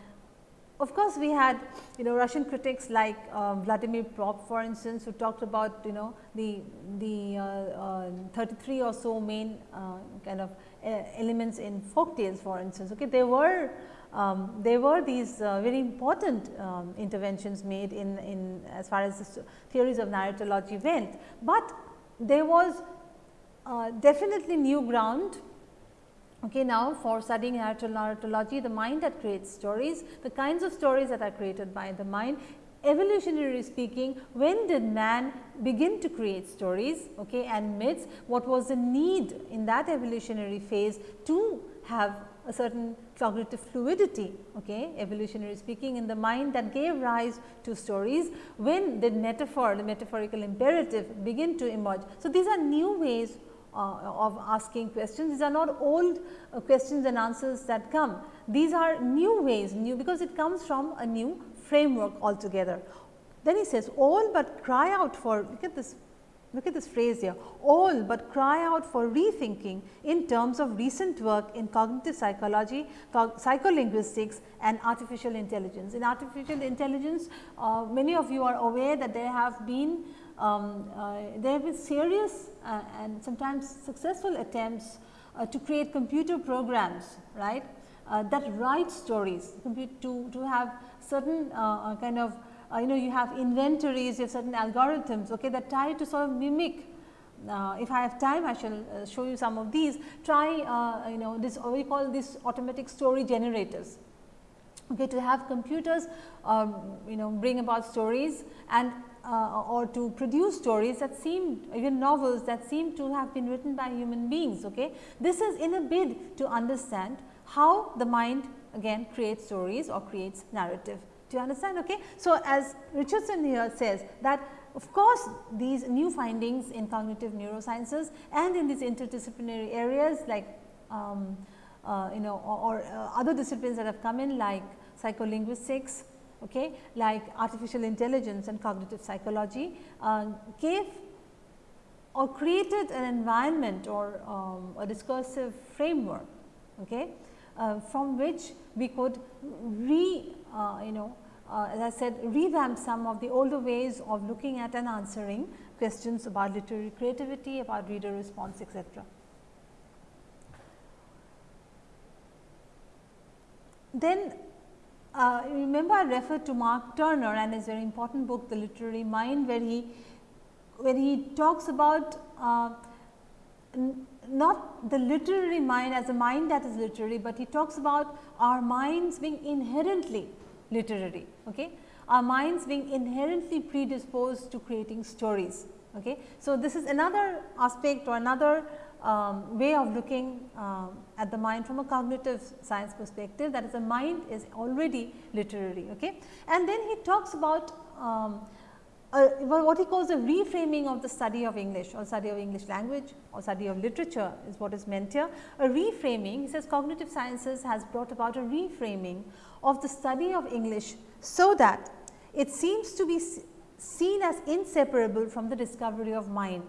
Speaker 1: of course, we had you know Russian critics like uh, Vladimir Propp for instance who talked about you know the the uh, uh, 33 or so main uh, kind of uh, elements in folk tales for instance. Okay, there were um, there were these very important um, interventions made in, in as far as the theories of narratology went, but there was definitely new ground Okay, now, for studying narratology, the mind that creates stories, the kinds of stories that are created by the mind, evolutionarily speaking, when did man begin to create stories okay, and myths? What was the need in that evolutionary phase to have a certain cognitive fluidity, okay, evolutionary speaking in the mind that gave rise to stories. When did metaphor, the metaphorical imperative begin to emerge? So, these are new ways uh, of asking questions. These are not old uh, questions and answers that come. These are new ways, new because it comes from a new framework altogether. Then he says, all but cry out for, look at this, look at this phrase here, all but cry out for rethinking in terms of recent work in cognitive psychology, psycholinguistics and artificial intelligence. In artificial intelligence, uh, many of you are aware that there have been um, uh, there have been serious uh, and sometimes successful attempts uh, to create computer programs right that write stories. To, to have certain kind of you know you have inventories, you have certain algorithms okay, that try to sort of mimic. Uh, if I have time I shall uh, show you some of these. Try uh, you know this we call this automatic story generators. Okay, to have computers um, you know bring about stories and uh, or to produce stories that seem even novels that seem to have been written by human beings. Okay. This is in a bid to understand how the mind again creates stories or creates narrative. Do you understand? Okay. So, as Richardson here says that of course, these new findings in cognitive neurosciences and in these interdisciplinary areas like um, uh, you know or, or uh, other disciplines that have come in like psycholinguistics, okay, like artificial intelligence and cognitive psychology uh, gave or created an environment or um, a discursive framework okay, uh, from which we could re uh, you know uh, as I said revamp some of the older ways of looking at and answering questions about literary creativity, about reader response etc. Then uh, remember I referred to Mark Turner and his very important book The Literary Mind where he when he talks about uh, not the literary mind as a mind that is literary, but he talks about our minds being inherently literary. Okay? Our minds being inherently predisposed to creating stories. Okay? So, this is another aspect or another um, way of looking uh, at the mind from a cognitive science perspective that is the mind is already literary. Okay? And then he talks about um, what he calls a reframing of the study of English or study of English language or study of literature is what is meant here. A reframing, he says cognitive sciences has brought about a reframing of the study of English so that it seems to be seen as inseparable from the discovery of mind.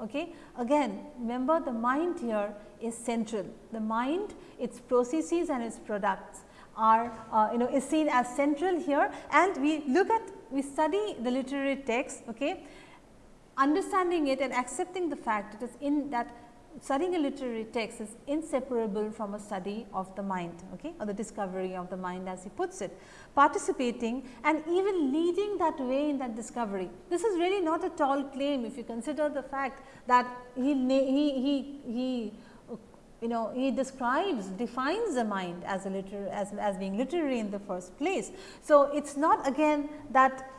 Speaker 1: Okay. Again, remember the mind here is central. The mind, its processes and its products are uh, you know is seen as central here and we look at we study the literary text, okay, understanding it and accepting the fact it is in that studying a literary text is inseparable from a study of the mind okay, or the discovery of the mind as he puts it, participating and even leading that way in that discovery. This is really not a tall claim if you consider the fact that he, he, he, he you know he describes defines the mind as a liter as, as being literary in the first place. So, it is not again that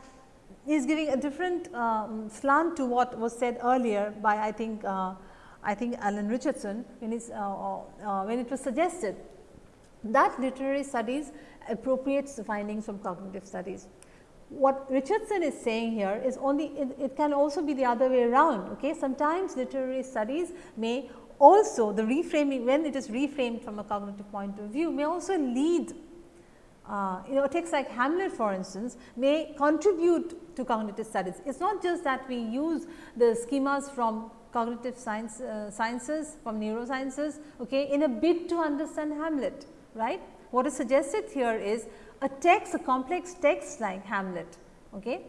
Speaker 1: he is giving a different um, slant to what was said earlier by I think uh, I think Alan Richardson when, uh, uh, when it was suggested that literary studies appropriates the findings from cognitive studies. What Richardson is saying here is only it, it can also be the other way around. Okay? Sometimes literary studies may also the reframing when it is reframed from a cognitive point of view may also lead uh, you know a text like Hamlet for instance may contribute to cognitive studies. It is not just that we use the schemas from cognitive science uh, sciences from neurosciences okay, in a bid to understand Hamlet right. What is suggested here is a text a complex text like Hamlet okay,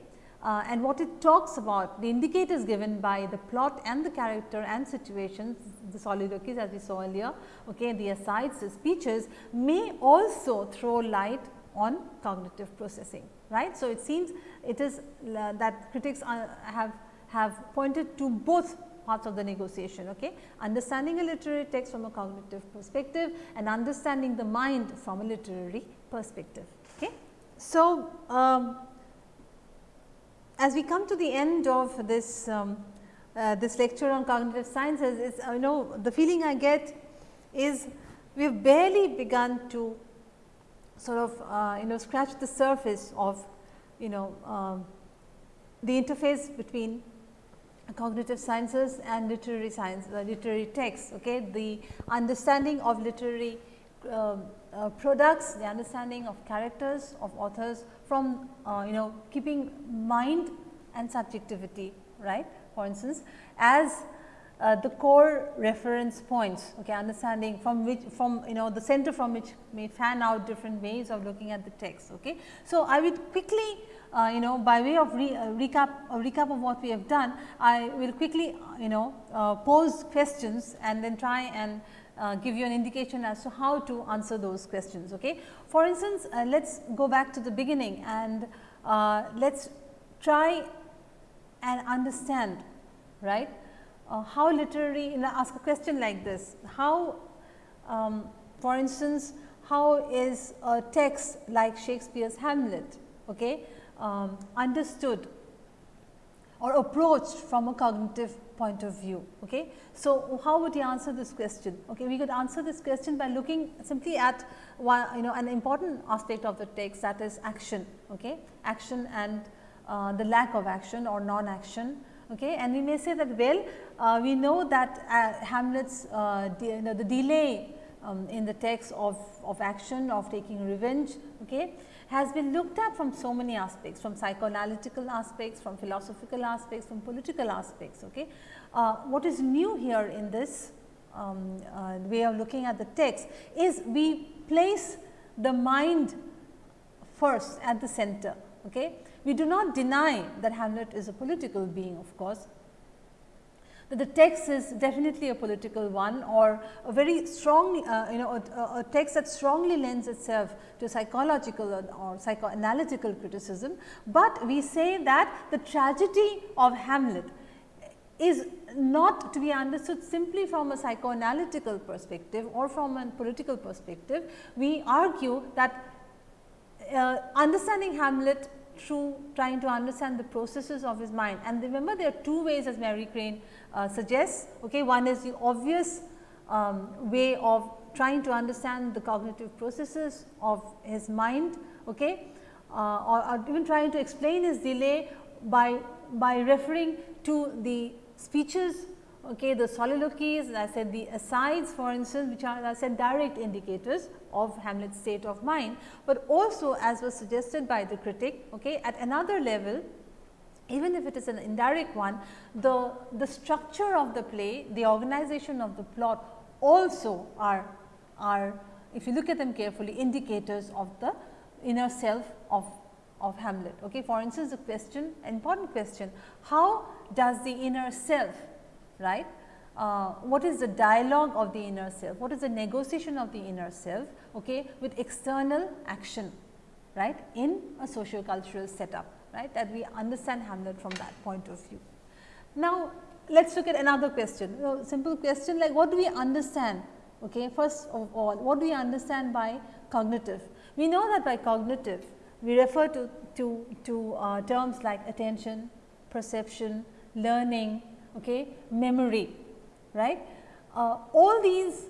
Speaker 1: uh, and what it talks about the indicators given by the plot and the character and situations the soliloquies as we saw earlier okay, the asides the speeches may also throw light on cognitive processing right. So, it seems it is uh, that critics uh, have have pointed to both parts of the negotiation okay? Understanding a literary text from a cognitive perspective and understanding the mind from a literary perspective okay? So um, as we come to the end of this um, uh, this lecture on cognitive sciences is I know the feeling I get is we have barely begun to sort of uh, you know scratch the surface of you know um, the interface between cognitive sciences and literary science, uh, literary texts. Okay, the understanding of literary uh, uh, products, the understanding of characters of authors from uh, you know keeping mind and subjectivity right for instance as uh, the core reference points okay understanding from which from you know the center from which may fan out different ways of looking at the text okay? So i would quickly uh, you know by way of re, uh, recap recap of what we have done i will quickly you know uh, pose questions and then try and uh, give you an indication as to how to answer those questions okay? For instance uh, let's go back to the beginning and let's try and understand right uh, how literary you know, ask a question like this how um, for instance how is a text like Shakespeare's Hamlet okay, um, understood or approached from a cognitive point of view. Okay. So, how would you answer this question? Okay, we could answer this question by looking simply at one you know an important aspect of the text that is action, okay, action and uh, the lack of action or non-action. Okay. And we may say that well, uh, we know that uh, Hamlet's uh, you know, the delay um, in the text of, of action of taking revenge okay, has been looked at from so many aspects from psychoanalytical aspects, from philosophical aspects, from political aspects. Okay. Uh, what is new here in this um, uh, way of looking at the text is we place the mind first at the center. Okay. We do not deny that Hamlet is a political being of course, that the text is definitely a political one or a very strong uh, you know a, a, text that strongly lends itself to psychological or, or psychoanalytical criticism, but we say that the tragedy of Hamlet is not to be understood simply from a psychoanalytical perspective or from a political perspective. We argue that uh, understanding Hamlet through trying to understand the processes of his mind and remember there are two ways as Mary Crane uh, suggests. Okay. One is the obvious um, way of trying to understand the cognitive processes of his mind okay, uh, or, or, even trying to explain his delay by, by referring to the speeches, okay, the soliloquies, I said the asides for instance, which are I said direct indicators of Hamlet's state of mind, but also as was suggested by the critic okay, at another level even if it is an indirect one, the, the structure of the play, the organization of the plot also are, are if you look at them carefully indicators of the inner self of, of Hamlet. Okay. For instance, the question important question how does the inner self right uh, what is the dialogue of the inner self, what is the negotiation of the inner self okay, with external action right, in a socio-cultural setup right, that we understand Hamlet from that point of view. Now, let us look at another question, a simple question like what do we understand okay, first of all what do we understand by cognitive? We know that by cognitive we refer to, to, to uh, terms like attention, perception, learning, okay, memory, right. Uh, all these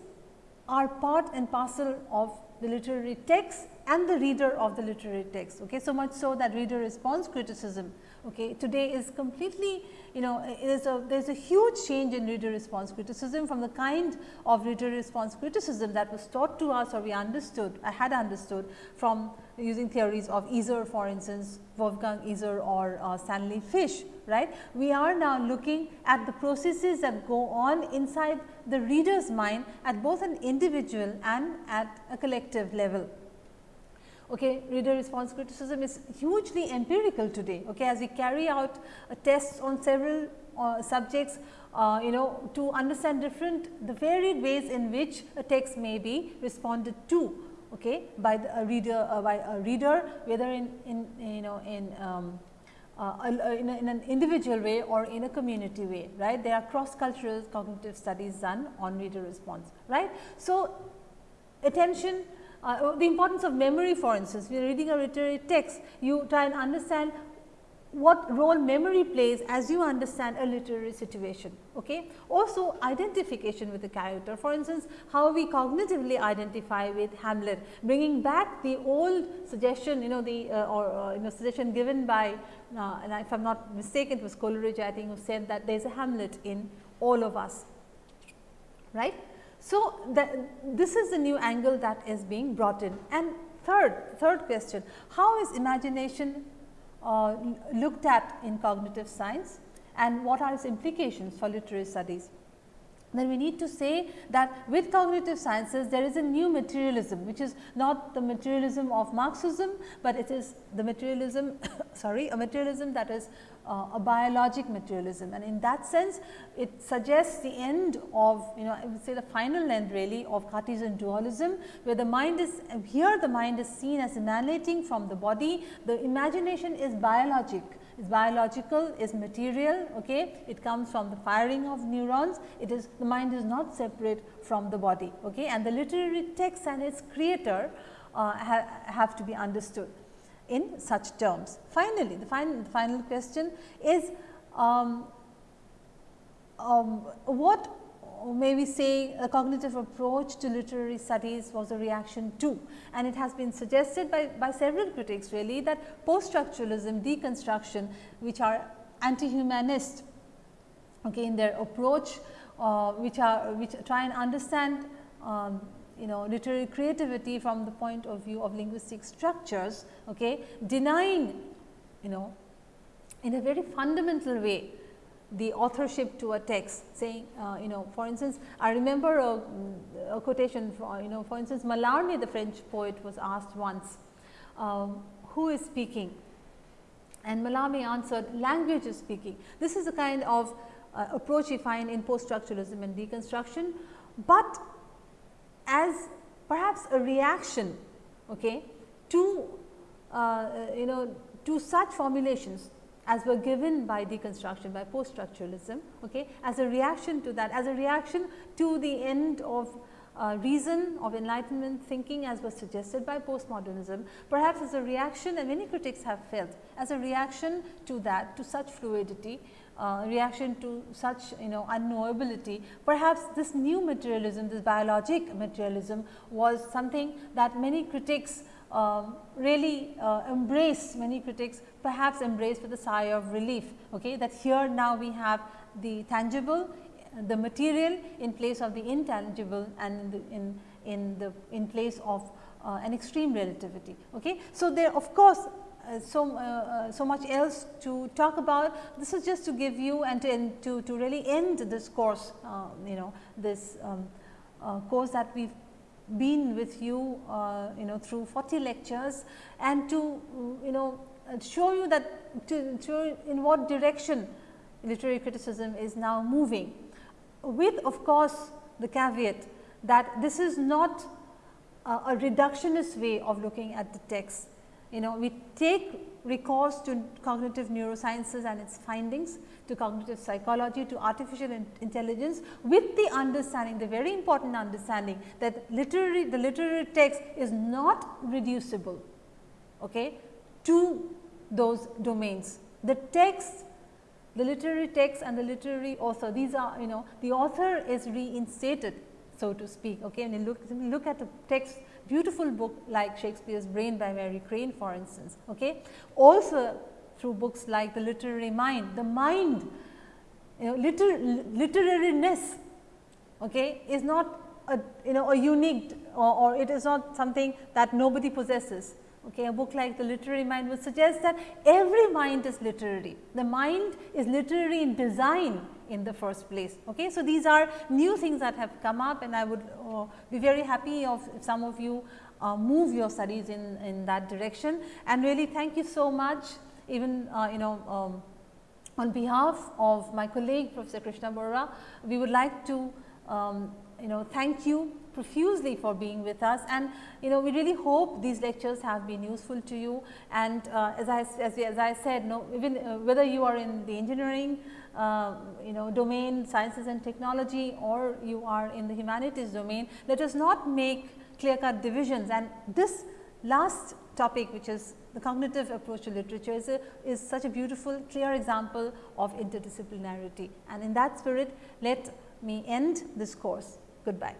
Speaker 1: are part and parcel of the literary text and the reader of the literary text. Okay. So much so that reader response criticism okay, today is completely you know is a there is a huge change in reader response criticism from the kind of reader response criticism that was taught to us or we understood I had understood from using theories of Iser for instance Wolfgang Iser or uh, Stanley Fish right. We are now looking at the processes that go on inside the reader's mind at both an individual and at a collective level okay, reader response criticism is hugely empirical today okay, as we carry out tests on several uh, subjects uh, you know to understand different the varied ways in which a text may be responded to okay, by the, a reader uh, by a reader whether in, in you know in um, uh, in, a, in, an individual way or in a community way, right. There are cross cultural cognitive studies done on reader response, right. So, attention uh, the importance of memory for instance, we are reading a literary text, you try and understand what role memory plays as you understand a literary situation. Okay. Also identification with the character for instance, how we cognitively identify with Hamlet bringing back the old suggestion you know the uh, or uh, you know suggestion given by uh, and if I am not mistaken it was Coleridge I think who said that there is a Hamlet in all of us right. So, this is the new angle that is being brought in. And third, third question, how is imagination uh, looked at in cognitive science and what are its implications for literary studies? then we need to say that with cognitive sciences there is a new materialism which is not the materialism of Marxism, but it is the materialism sorry a materialism that is uh, a biologic materialism. And in that sense it suggests the end of you know I would say the final end really of Cartesian dualism where the mind is here the mind is seen as emanating from the body. The imagination is biologic. Is biological is material okay? It comes from the firing of neurons. It is the mind is not separate from the body okay? And the literary text and its creator uh, ha have to be understood in such terms. Finally, the, fin the final question is um, um, what may we say a cognitive approach to literary studies was a reaction to and it has been suggested by, by several critics really that post structuralism deconstruction which are anti-humanist okay, in their approach uh, which are which try and understand um, you know literary creativity from the point of view of linguistic structures, okay, denying you know in a very fundamental way the authorship to a text saying uh, you know for instance I remember a, a, quotation you know for instance Mallarmé the French poet was asked once um, who is speaking and Mallarmé answered language is speaking. This is a kind of uh, approach we find in post structuralism and deconstruction, but as perhaps a reaction okay, to uh, you know to such formulations as were given by deconstruction by post structuralism okay, as a reaction to that as a reaction to the end of uh, reason of enlightenment thinking as was suggested by postmodernism perhaps as a reaction and many critics have felt as a reaction to that to such fluidity uh, reaction to such you know unknowability. Perhaps this new materialism, this biologic materialism was something that many critics uh, really uh, embrace, many critics perhaps embrace with a sigh of relief, okay, that here now we have the tangible, the material in place of the intangible and in the, in, in the in place of uh, an extreme relativity. Okay. So, there of course, uh, so, uh, uh, so much else to talk about. This is just to give you and to, to, to really end this course, you know, this um, course that we have been with you, you know, through 40 lectures and to, you know, show you that to, to in what direction literary criticism is now moving with of course, the caveat that this is not a reductionist way of looking at the text you know we take recourse to cognitive neurosciences and its findings, to cognitive psychology, to artificial in intelligence with the understanding, the very important understanding that literary, the literary text is not reducible okay, to those domains. The text, the literary text and the literary author, these are you know the author is reinstated so to speak. Okay, and you look, look at a text beautiful book like Shakespeare's Brain by Mary Crane for instance. Okay. Also through books like The Literary Mind, the mind you know liter literariness okay, is not a you know a unique or, or it is not something that nobody possesses. Okay, a book like The Literary Mind would suggest that every mind is literary. The mind is literary in design in the first place. Okay. So, these are new things that have come up and I would uh, be very happy of if some of you uh, move your studies in, in that direction and really thank you so much even uh, you know um, on behalf of my colleague Professor Krishna Borra, we would like to um, you know thank you profusely for being with us and you know we really hope these lectures have been useful to you and uh, as I as, as I said no even uh, whether you are in the engineering uh, you know domain sciences and technology or you are in the humanities domain, let us not make clear cut divisions and this last topic which is the cognitive approach to literature is, a, is such a beautiful clear example of interdisciplinarity and in that spirit let me end this course. Goodbye.